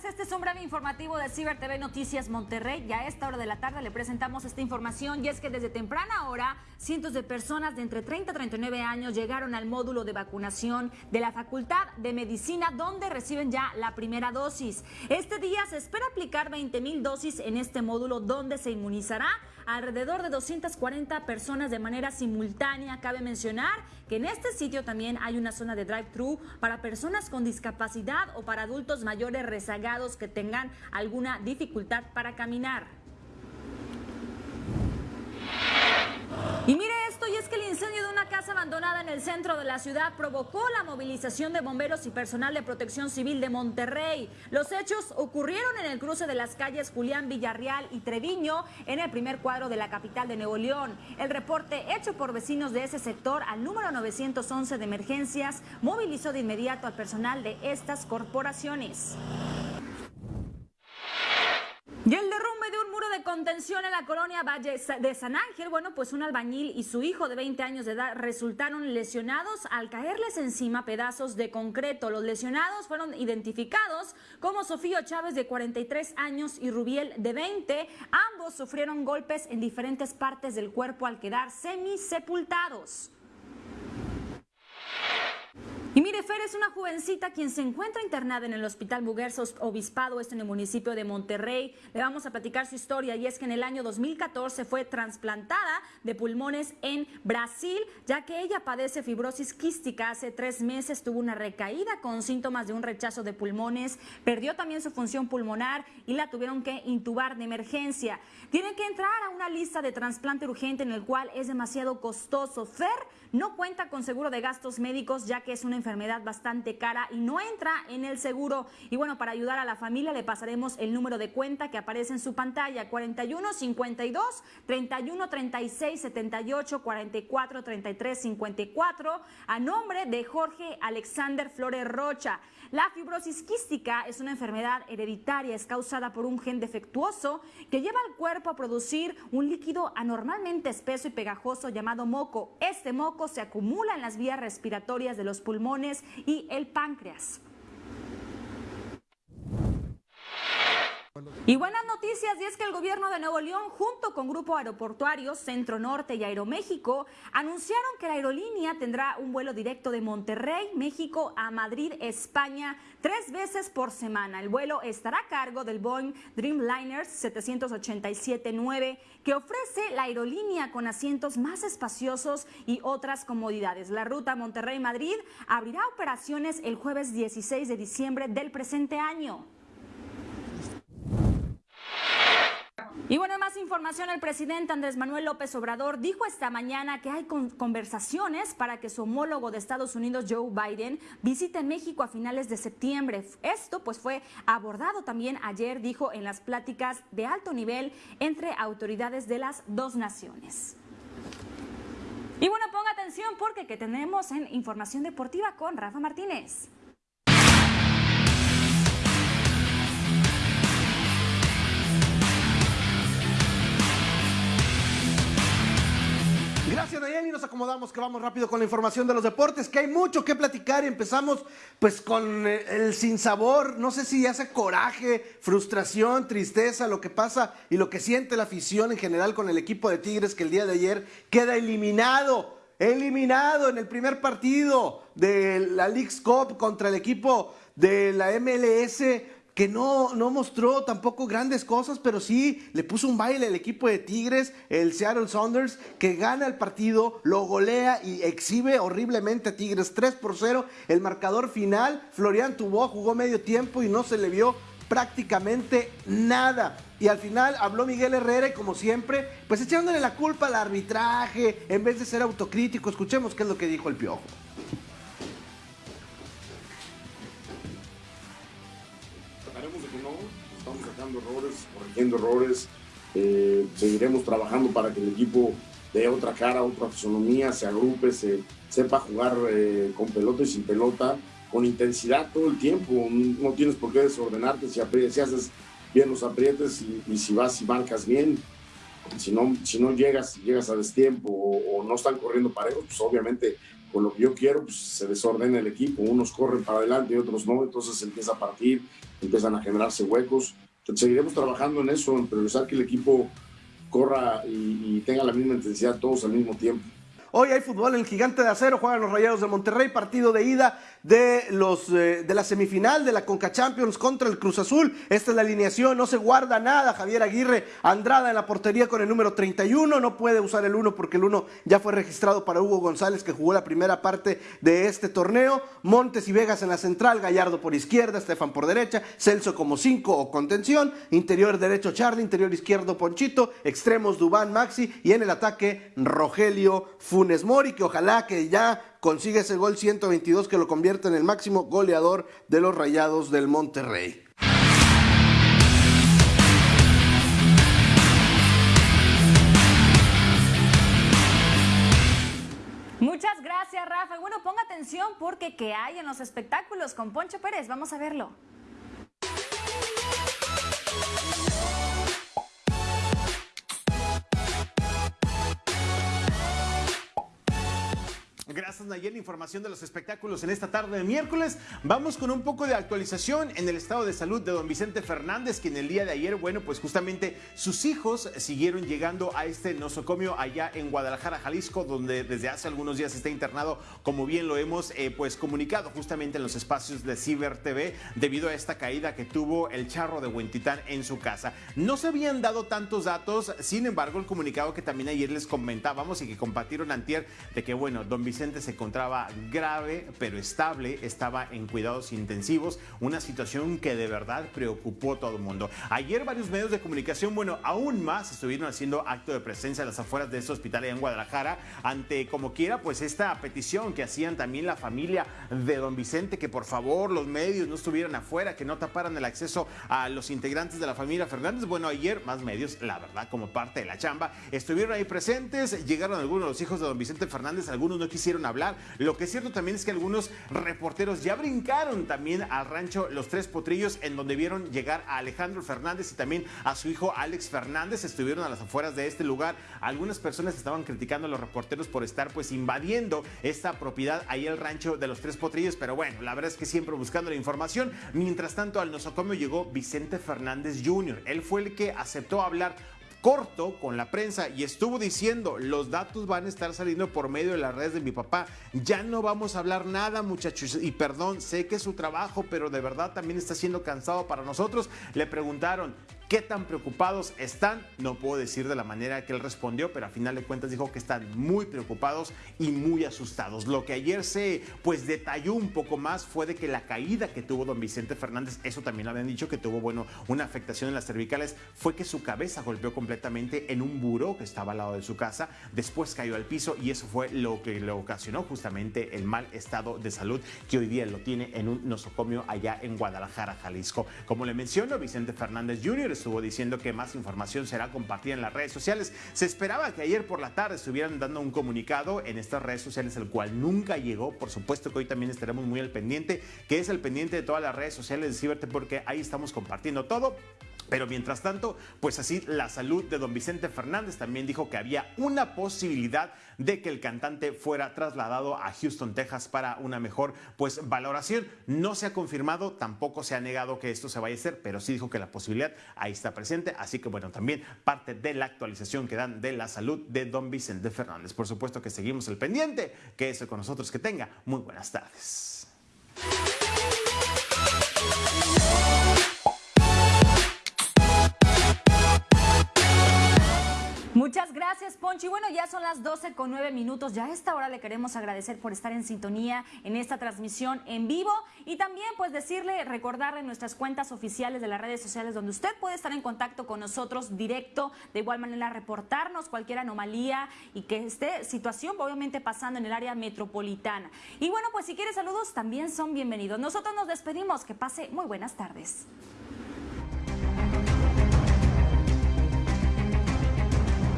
tardes, este es un breve informativo de Ciber TV Noticias Monterrey y a esta hora de la tarde le presentamos esta información y es que desde temprana hora cientos de personas de entre 30 y 39 años llegaron al módulo de vacunación de la Facultad de Medicina donde reciben ya la primera dosis. Este día se espera aplicar 20 mil dosis en este módulo donde se inmunizará alrededor de 240 personas de manera simultánea. Cabe mencionar que en este sitio también hay una zona de drive-thru para personas con discapacidad o para adultos mayores rezagados que tengan alguna dificultad para caminar. Y mire y es que el incendio de una casa abandonada en el centro de la ciudad provocó la movilización de bomberos y personal de protección civil de Monterrey. Los hechos ocurrieron en el cruce de las calles Julián Villarreal y Treviño, en el primer cuadro de la capital de Nuevo León. El reporte hecho por vecinos de ese sector al número 911 de emergencias movilizó de inmediato al personal de estas corporaciones. Y el derrumbe de un muro de contención en la colonia Valle de San Ángel, bueno, pues un albañil y su hijo de 20 años de edad resultaron lesionados al caerles encima pedazos de concreto. Los lesionados fueron identificados como Sofío Chávez de 43 años y Rubiel de 20. Ambos sufrieron golpes en diferentes partes del cuerpo al quedar semisepultados. Y mire, Fer es una jovencita quien se encuentra internada en el Hospital Muguerza Obispado, esto en el municipio de Monterrey. Le vamos a platicar su historia y es que en el año 2014 fue trasplantada de pulmones en Brasil, ya que ella padece fibrosis quística. Hace tres meses tuvo una recaída con síntomas de un rechazo de pulmones, perdió también su función pulmonar y la tuvieron que intubar de emergencia. Tiene que entrar a una lista de trasplante urgente en el cual es demasiado costoso. Fer no cuenta con seguro de gastos médicos ya que es una enfermedad bastante cara y no entra en el seguro. Y bueno, para ayudar a la familia le pasaremos el número de cuenta que aparece en su pantalla 41 52 31 36 78 44 33 54 a nombre de Jorge Alexander Flores Rocha. La fibrosis quística es una enfermedad hereditaria, es causada por un gen defectuoso que lleva al cuerpo a producir un líquido anormalmente espeso y pegajoso llamado moco. Este moco se acumula en las vías respiratorias de los pulmones y el páncreas. Y buenas noticias, y es que el gobierno de Nuevo León, junto con Grupo Aeroportuario Centro Norte y Aeroméxico, anunciaron que la aerolínea tendrá un vuelo directo de Monterrey, México, a Madrid, España, tres veces por semana. El vuelo estará a cargo del Boeing Dreamliner 787-9, que ofrece la aerolínea con asientos más espaciosos y otras comodidades. La ruta Monterrey-Madrid abrirá operaciones el jueves 16 de diciembre del presente año. Y bueno, más información, el presidente Andrés Manuel López Obrador dijo esta mañana que hay conversaciones para que su homólogo de Estados Unidos, Joe Biden, visite México a finales de septiembre. Esto pues fue abordado también ayer, dijo, en las pláticas de alto nivel entre autoridades de las dos naciones. Y bueno, ponga atención porque que tenemos en información deportiva con Rafa Martínez. Gracias, Nayeli. Nos acomodamos que vamos rápido con la información de los deportes, que hay mucho que platicar y empezamos pues con eh, el sinsabor. No sé si hace coraje, frustración, tristeza, lo que pasa y lo que siente la afición en general con el equipo de Tigres que el día de ayer queda eliminado. Eliminado en el primer partido de la League's Cup contra el equipo de la MLS que no, no mostró tampoco grandes cosas, pero sí le puso un baile al equipo de Tigres, el Seattle Saunders, que gana el partido, lo golea y exhibe horriblemente a Tigres 3 por 0. El marcador final, Florian Tubó jugó medio tiempo y no se le vio prácticamente nada. Y al final habló Miguel Herrera y como siempre, pues echándole la culpa al arbitraje en vez de ser autocrítico. Escuchemos qué es lo que dijo el Piojo. Errores, corrigiendo errores. Eh, seguiremos trabajando para que el equipo dé otra cara, otra fisonomía, se agrupe, se sepa jugar eh, con pelota y sin pelota, con intensidad todo el tiempo. No tienes por qué desordenarte si, si haces bien los aprietes y, si vas y marcas bien. Si no, si no llegas, llegas a destiempo o, o no están corriendo parejos, pues obviamente con lo que yo quiero, pues se desordena el equipo, unos corren para adelante y otros no, entonces empieza a partir, empiezan a generarse huecos. Seguiremos trabajando en eso, en priorizar que el equipo corra y tenga la misma intensidad todos al mismo tiempo. Hoy hay fútbol en el Gigante de Acero, juegan los Rayados de Monterrey, partido de ida de, los, eh, de la semifinal de la Conca Champions contra el Cruz Azul. Esta es la alineación, no se guarda nada. Javier Aguirre Andrada en la portería con el número 31, no puede usar el 1 porque el 1 ya fue registrado para Hugo González que jugó la primera parte de este torneo. Montes y Vegas en la central, Gallardo por izquierda, Estefan por derecha, Celso como 5 o contención, interior derecho Charlie, interior izquierdo Ponchito, extremos Dubán Maxi y en el ataque Rogelio Funes Mori, que ojalá que ya consiga ese gol 122 que lo convierte en el máximo goleador de los Rayados del Monterrey. Muchas gracias, Rafa. Bueno, ponga atención porque ¿qué hay en los espectáculos con Poncho Pérez? Vamos a verlo. Gracias Nayel, información de los espectáculos en esta tarde de miércoles. Vamos con un poco de actualización en el estado de salud de don Vicente Fernández, quien el día de ayer, bueno, pues justamente sus hijos siguieron llegando a este nosocomio allá en Guadalajara, Jalisco, donde desde hace algunos días está internado, como bien lo hemos eh, pues comunicado justamente en los espacios de Ciber TV, debido a esta caída que tuvo el charro de Huentitán en su casa. No se habían dado tantos datos, sin embargo, el comunicado que también ayer les comentábamos y que compartieron antier, de que, bueno, don Vicente se encontraba grave pero estable, estaba en cuidados intensivos, una situación que de verdad preocupó a todo el mundo. Ayer varios medios de comunicación, bueno, aún más estuvieron haciendo acto de presencia a las afueras de este hospital en Guadalajara ante como quiera pues esta petición que hacían también la familia de don Vicente que por favor los medios no estuvieran afuera, que no taparan el acceso a los integrantes de la familia Fernández. Bueno, ayer más medios, la verdad, como parte de la chamba, estuvieron ahí presentes, llegaron algunos de los hijos de don Vicente Fernández, algunos no quisieron hablar. Lo que es cierto también es que algunos reporteros ya brincaron también al rancho Los Tres Potrillos, en donde vieron llegar a Alejandro Fernández y también a su hijo Alex Fernández. Estuvieron a las afueras de este lugar. Algunas personas estaban criticando a los reporteros por estar pues invadiendo esta propiedad ahí el rancho de Los Tres Potrillos, pero bueno, la verdad es que siempre buscando la información. Mientras tanto, al nosocomio llegó Vicente Fernández Jr. Él fue el que aceptó hablar corto con la prensa y estuvo diciendo, los datos van a estar saliendo por medio de las redes de mi papá. Ya no vamos a hablar nada, muchachos. Y perdón, sé que es su trabajo, pero de verdad también está siendo cansado para nosotros. Le preguntaron, ¿Qué tan preocupados están? No puedo decir de la manera que él respondió, pero a final de cuentas dijo que están muy preocupados y muy asustados. Lo que ayer se pues detalló un poco más fue de que la caída que tuvo don Vicente Fernández, eso también lo habían dicho que tuvo bueno una afectación en las cervicales, fue que su cabeza golpeó completamente en un buró que estaba al lado de su casa, después cayó al piso y eso fue lo que le ocasionó justamente el mal estado de salud que hoy día lo tiene en un nosocomio allá en Guadalajara, Jalisco. Como le menciono, Vicente Fernández Jr estuvo diciendo que más información será compartida en las redes sociales. Se esperaba que ayer por la tarde estuvieran dando un comunicado en estas redes sociales, el cual nunca llegó. Por supuesto que hoy también estaremos muy al pendiente, que es el pendiente de todas las redes sociales de Ciberte, porque ahí estamos compartiendo todo. Pero mientras tanto, pues así la salud de don Vicente Fernández también dijo que había una posibilidad de que el cantante fuera trasladado a Houston, Texas para una mejor pues valoración. No se ha confirmado, tampoco se ha negado que esto se vaya a hacer, pero sí dijo que la posibilidad ahí está presente. Así que bueno, también parte de la actualización que dan de la salud de don Vicente Fernández. Por supuesto que seguimos el pendiente. Que eso con nosotros, que tenga muy buenas tardes. Gracias, Ponchi. Bueno, ya son las 12 con 9 minutos. Ya a esta hora le queremos agradecer por estar en sintonía en esta transmisión en vivo y también pues decirle, recordarle nuestras cuentas oficiales de las redes sociales donde usted puede estar en contacto con nosotros directo, de igual manera reportarnos cualquier anomalía y que esté situación obviamente pasando en el área metropolitana. Y bueno, pues si quiere saludos también son bienvenidos. Nosotros nos despedimos. Que pase muy buenas tardes.